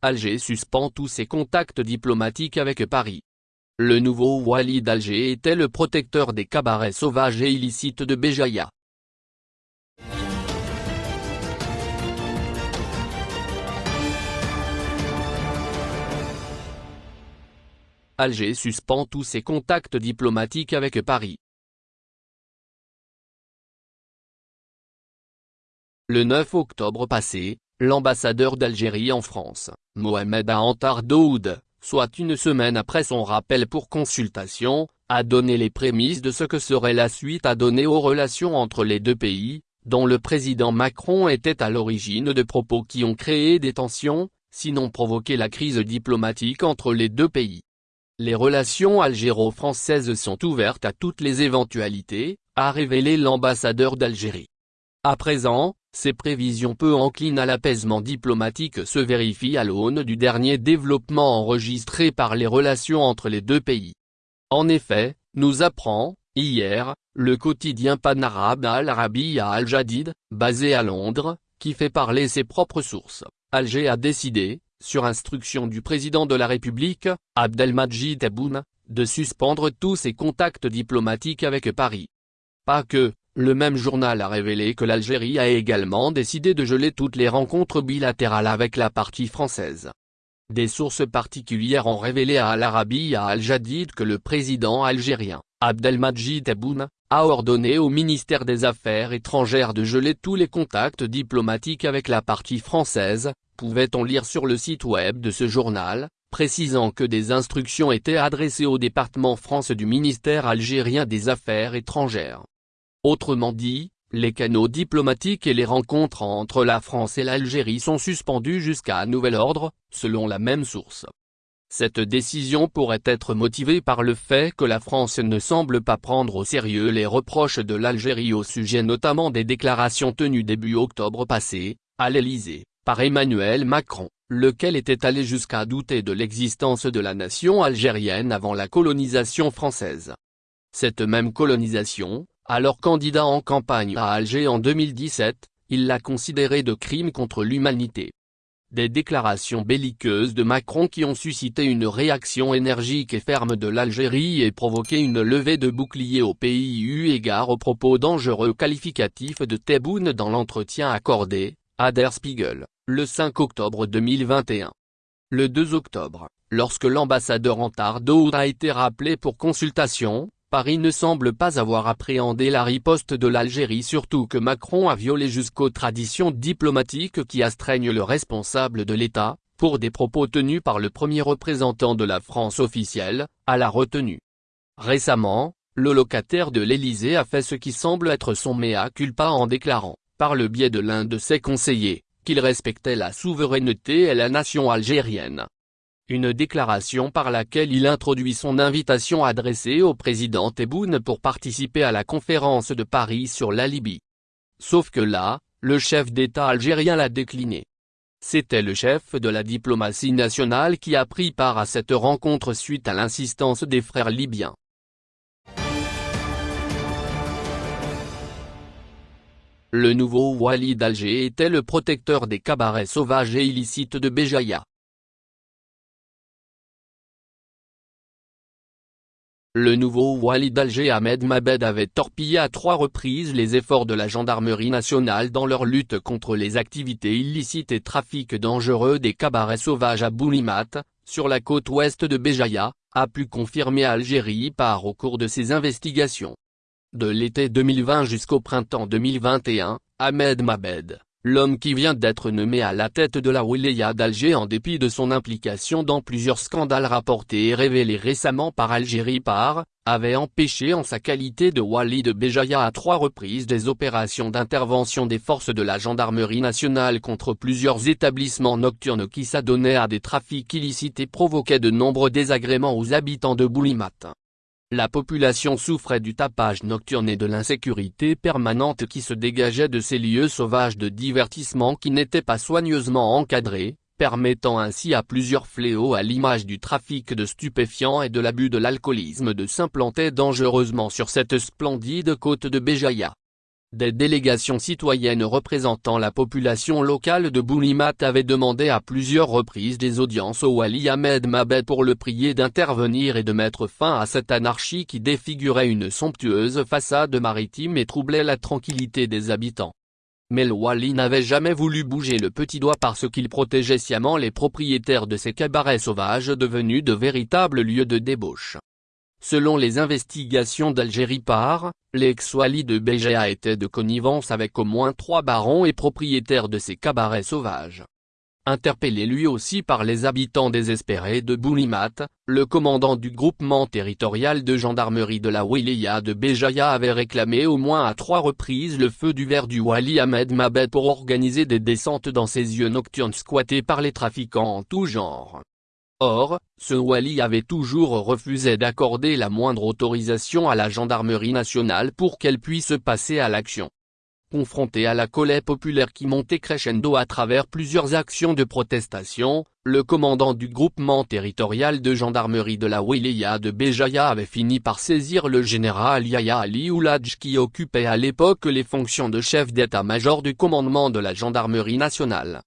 Alger suspend tous ses contacts diplomatiques avec Paris. Le nouveau Wali d'Alger était le protecteur des cabarets sauvages et illicites de Béjaïa. Alger suspend tous ses contacts diplomatiques avec Paris. Le 9 octobre passé, l'ambassadeur d'Algérie en France, Mohamed Antar Daoud, soit une semaine après son rappel pour consultation, a donné les prémices de ce que serait la suite à donner aux relations entre les deux pays, dont le président Macron était à l'origine de propos qui ont créé des tensions, sinon provoqué la crise diplomatique entre les deux pays. Les relations algéro-françaises sont ouvertes à toutes les éventualités, a révélé l'ambassadeur d'Algérie. À présent, ces prévisions peu enclines à l'apaisement diplomatique se vérifient à l'aune du dernier développement enregistré par les relations entre les deux pays. En effet, nous apprend, hier, le quotidien panarabe Al Arabi à Al-Jadid, basé à Londres, qui fait parler ses propres sources. Alger a décidé, sur instruction du président de la République, Abdelmajid Tebboune, de suspendre tous ses contacts diplomatiques avec Paris. Pas que, le même journal a révélé que l'Algérie a également décidé de geler toutes les rencontres bilatérales avec la partie française. Des sources particulières ont révélé à Al-Arabi à Al-Jadid que le président algérien, Abdelmajid Tebboune, a ordonné au ministère des Affaires étrangères de geler tous les contacts diplomatiques avec la partie française, pouvait-on lire sur le site web de ce journal, précisant que des instructions étaient adressées au département France du ministère algérien des Affaires étrangères. Autrement dit, les canaux diplomatiques et les rencontres entre la France et l'Algérie sont suspendus jusqu'à nouvel ordre, selon la même source. Cette décision pourrait être motivée par le fait que la France ne semble pas prendre au sérieux les reproches de l'Algérie au sujet notamment des déclarations tenues début octobre passé, à l'Élysée, par Emmanuel Macron, lequel était allé jusqu'à douter de l'existence de la nation algérienne avant la colonisation française. Cette même colonisation, alors candidat en campagne à Alger en 2017, il l'a considérée de crime contre l'humanité. Des déclarations belliqueuses de Macron qui ont suscité une réaction énergique et ferme de l'Algérie et provoqué une levée de boucliers au pays eu égard aux propos dangereux qualificatifs de Tebboune dans l'entretien accordé, à Der Spiegel le 5 octobre 2021. Le 2 octobre, lorsque l'ambassadeur Antardo a été rappelé pour consultation, Paris ne semble pas avoir appréhendé la riposte de l'Algérie surtout que Macron a violé jusqu'aux traditions diplomatiques qui astreignent le responsable de l'État, pour des propos tenus par le premier représentant de la France officielle, à la retenue. Récemment, le locataire de l'Élysée a fait ce qui semble être son mea culpa en déclarant, par le biais de l'un de ses conseillers, qu'il respectait la souveraineté et la nation algérienne. Une déclaration par laquelle il introduit son invitation adressée au président Tebboune pour participer à la conférence de Paris sur la Libye. Sauf que là, le chef d'État algérien l'a décliné. C'était le chef de la diplomatie nationale qui a pris part à cette rencontre suite à l'insistance des frères libyens. Le nouveau Wali d'Alger était le protecteur des cabarets sauvages et illicites de Béjaïa. Le nouveau Wali d'Alger Ahmed Mabed avait torpillé à trois reprises les efforts de la gendarmerie nationale dans leur lutte contre les activités illicites et trafics dangereux des cabarets sauvages à Boulimat, sur la côte ouest de Béjaïa, a pu confirmer Algérie par au cours de ses investigations. De l'été 2020 jusqu'au printemps 2021, Ahmed Mabed, l'homme qui vient d'être nommé à la tête de la Wilaya d'Alger en dépit de son implication dans plusieurs scandales rapportés et révélés récemment par Algérie par, avait empêché en sa qualité de Wali de Béjaïa à trois reprises des opérations d'intervention des forces de la gendarmerie nationale contre plusieurs établissements nocturnes qui s'adonnaient à des trafics illicites et provoquaient de nombreux désagréments aux habitants de Boulimat. La population souffrait du tapage nocturne et de l'insécurité permanente qui se dégageait de ces lieux sauvages de divertissement qui n'étaient pas soigneusement encadrés, permettant ainsi à plusieurs fléaux à l'image du trafic de stupéfiants et de l'abus de l'alcoolisme de s'implanter dangereusement sur cette splendide côte de Béjaïa. Des délégations citoyennes représentant la population locale de Boulimat avaient demandé à plusieurs reprises des audiences au Wali Ahmed Mabed pour le prier d'intervenir et de mettre fin à cette anarchie qui défigurait une somptueuse façade maritime et troublait la tranquillité des habitants. Mais le Wali n'avait jamais voulu bouger le petit doigt parce qu'il protégeait sciemment les propriétaires de ces cabarets sauvages devenus de véritables lieux de débauche. Selon les investigations d'Algérie par, l'ex-wali de Béja était de connivence avec au moins trois barons et propriétaires de ces cabarets sauvages. Interpellé lui aussi par les habitants désespérés de Boulimat, le commandant du groupement territorial de gendarmerie de la Wilaya de Béjaïa avait réclamé au moins à trois reprises le feu du verre du Wali Ahmed Mabed pour organiser des descentes dans ses yeux nocturnes squattés par les trafiquants en tout genre. Or, ce Wali avait toujours refusé d'accorder la moindre autorisation à la gendarmerie nationale pour qu'elle puisse passer à l'action. Confronté à la colère populaire qui montait crescendo à travers plusieurs actions de protestation, le commandant du groupement territorial de gendarmerie de la Wilaya de Béjaïa avait fini par saisir le général Yahya Ali Ouladj qui occupait à l'époque les fonctions de chef d'état-major du commandement de la gendarmerie nationale.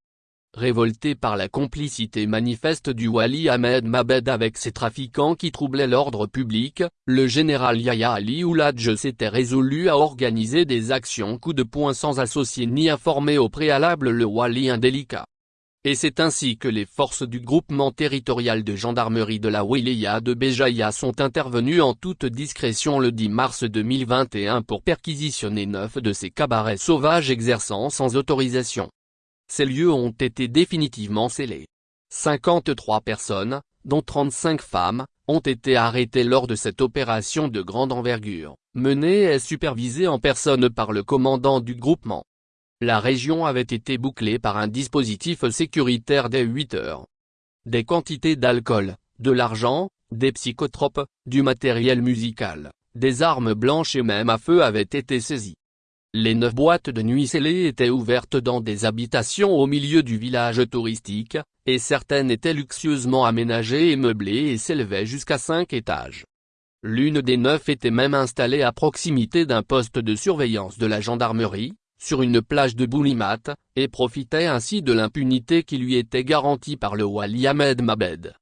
Révolté par la complicité manifeste du Wali Ahmed Mabed avec ces trafiquants qui troublaient l'ordre public, le général Yahya Ali Ouladj s'était résolu à organiser des actions coup de poing sans associer ni informer au préalable le Wali indélicat. Et c'est ainsi que les forces du groupement territorial de gendarmerie de la Wilaya de Béjaïa sont intervenues en toute discrétion le 10 mars 2021 pour perquisitionner neuf de ces cabarets sauvages exerçant sans autorisation ces lieux ont été définitivement scellés. 53 personnes, dont 35 femmes, ont été arrêtées lors de cette opération de grande envergure, menée et supervisée en personne par le commandant du groupement. La région avait été bouclée par un dispositif sécuritaire dès 8 heures. Des quantités d'alcool, de l'argent, des psychotropes, du matériel musical, des armes blanches et même à feu avaient été saisies. Les neuf boîtes de nuit scellées étaient ouvertes dans des habitations au milieu du village touristique, et certaines étaient luxueusement aménagées et meublées et s'élevaient jusqu'à cinq étages. L'une des neuf était même installée à proximité d'un poste de surveillance de la gendarmerie, sur une plage de Boulimat, et profitait ainsi de l'impunité qui lui était garantie par le Wali Ahmed Mabed.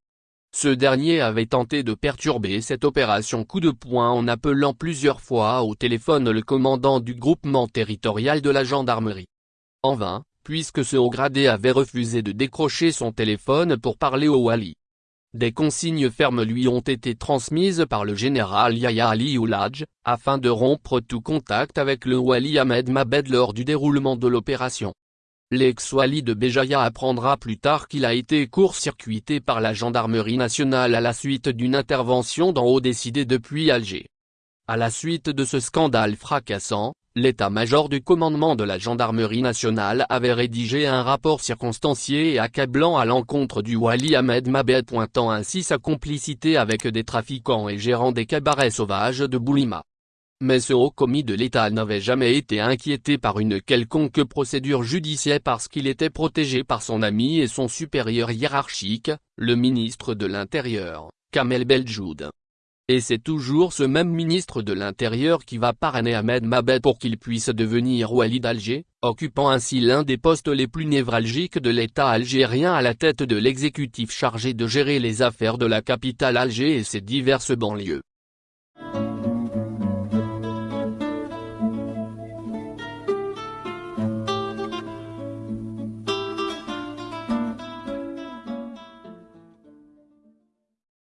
Ce dernier avait tenté de perturber cette opération coup de poing en appelant plusieurs fois au téléphone le commandant du groupement territorial de la gendarmerie. En vain, puisque ce haut gradé avait refusé de décrocher son téléphone pour parler au Wali. Des consignes fermes lui ont été transmises par le général Yahya Ali Ouladj, afin de rompre tout contact avec le Wali Ahmed Mabed lors du déroulement de l'opération. L'ex-Wali de Béjaïa apprendra plus tard qu'il a été court-circuité par la gendarmerie nationale à la suite d'une intervention d'en haut décidée depuis Alger. À la suite de ce scandale fracassant, l'état-major du commandement de la gendarmerie nationale avait rédigé un rapport circonstancié et accablant à l'encontre du Wali Ahmed Mabed pointant ainsi sa complicité avec des trafiquants et gérants des cabarets sauvages de Boulima. Mais ce haut commis de l'État n'avait jamais été inquiété par une quelconque procédure judiciaire parce qu'il était protégé par son ami et son supérieur hiérarchique, le ministre de l'Intérieur, Kamel Beljoud. Et c'est toujours ce même ministre de l'Intérieur qui va parrainer Ahmed Mabed pour qu'il puisse devenir Wali d'Alger, occupant ainsi l'un des postes les plus névralgiques de l'État algérien à la tête de l'exécutif chargé de gérer les affaires de la capitale Alger et ses diverses banlieues.